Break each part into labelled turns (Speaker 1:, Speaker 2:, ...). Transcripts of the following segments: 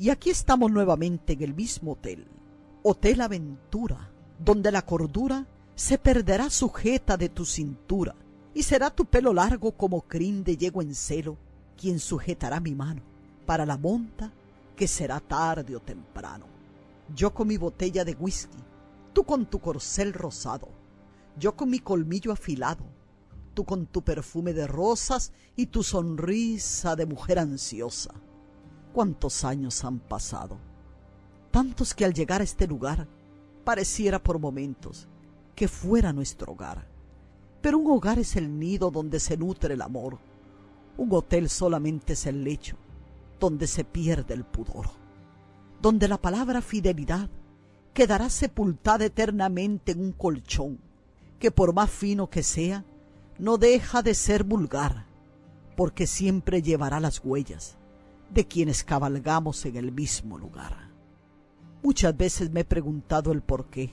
Speaker 1: Y aquí estamos nuevamente en el mismo hotel, Hotel Aventura, donde la cordura se perderá sujeta de tu cintura, y será tu pelo largo como crin de yegua en celo, quien sujetará mi mano para la monta que será tarde o temprano. Yo con mi botella de whisky, tú con tu corcel rosado, yo con mi colmillo afilado, tú con tu perfume de rosas y tu sonrisa de mujer ansiosa. ¿Cuántos años han pasado? Tantos que al llegar a este lugar pareciera por momentos que fuera nuestro hogar. Pero un hogar es el nido donde se nutre el amor. Un hotel solamente es el lecho donde se pierde el pudor. Donde la palabra fidelidad quedará sepultada eternamente en un colchón que por más fino que sea, no deja de ser vulgar, porque siempre llevará las huellas de quienes cabalgamos en el mismo lugar. Muchas veces me he preguntado el por qué.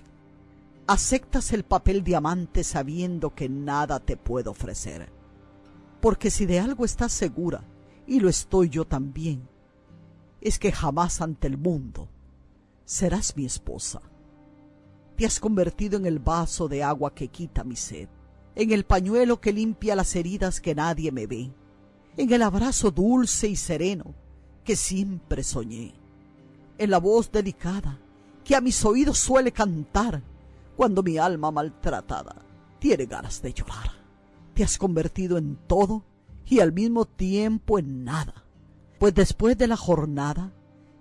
Speaker 1: Aceptas el papel diamante sabiendo que nada te puedo ofrecer. Porque si de algo estás segura, y lo estoy yo también, es que jamás ante el mundo serás mi esposa. Te has convertido en el vaso de agua que quita mi sed, en el pañuelo que limpia las heridas que nadie me ve, en el abrazo dulce y sereno que siempre soñé, en la voz delicada que a mis oídos suele cantar cuando mi alma maltratada tiene ganas de llorar. Te has convertido en todo y al mismo tiempo en nada, pues después de la jornada,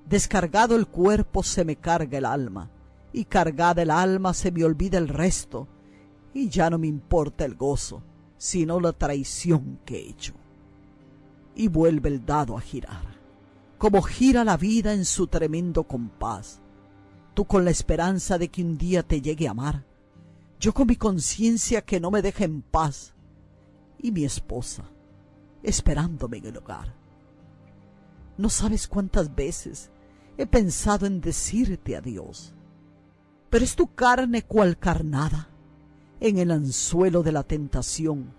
Speaker 1: descargado el cuerpo se me carga el alma, y cargada el alma se me olvida el resto, y ya no me importa el gozo, sino la traición que he hecho. Y vuelve el dado a girar, como gira la vida en su tremendo compás, tú con la esperanza de que un día te llegue a amar, yo con mi conciencia que no me deja en paz, y mi esposa esperándome en el hogar. No sabes cuántas veces he pensado en decirte adiós, pero es tu carne cual carnada en el anzuelo de la tentación,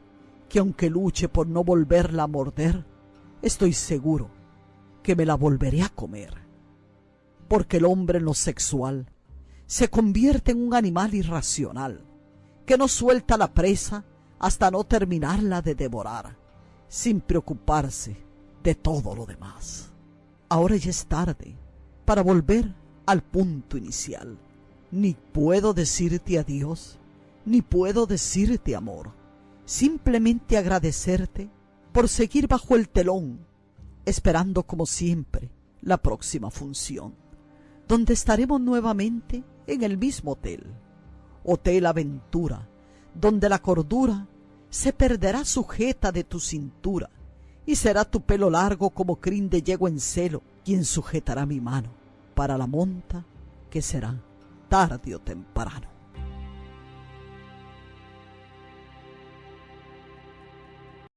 Speaker 1: que aunque luche por no volverla a morder, estoy seguro que me la volveré a comer. Porque el hombre en lo sexual se convierte en un animal irracional, que no suelta la presa hasta no terminarla de devorar, sin preocuparse de todo lo demás. Ahora ya es tarde para volver al punto inicial ni puedo decirte adiós, ni puedo decirte amor. Simplemente agradecerte por seguir bajo el telón, esperando como siempre la próxima función, donde estaremos nuevamente en el mismo hotel, Hotel Aventura, donde la cordura se perderá sujeta de tu cintura y será tu pelo largo como crin de yegua en celo quien sujetará mi mano para la monta que será tarde o temprano.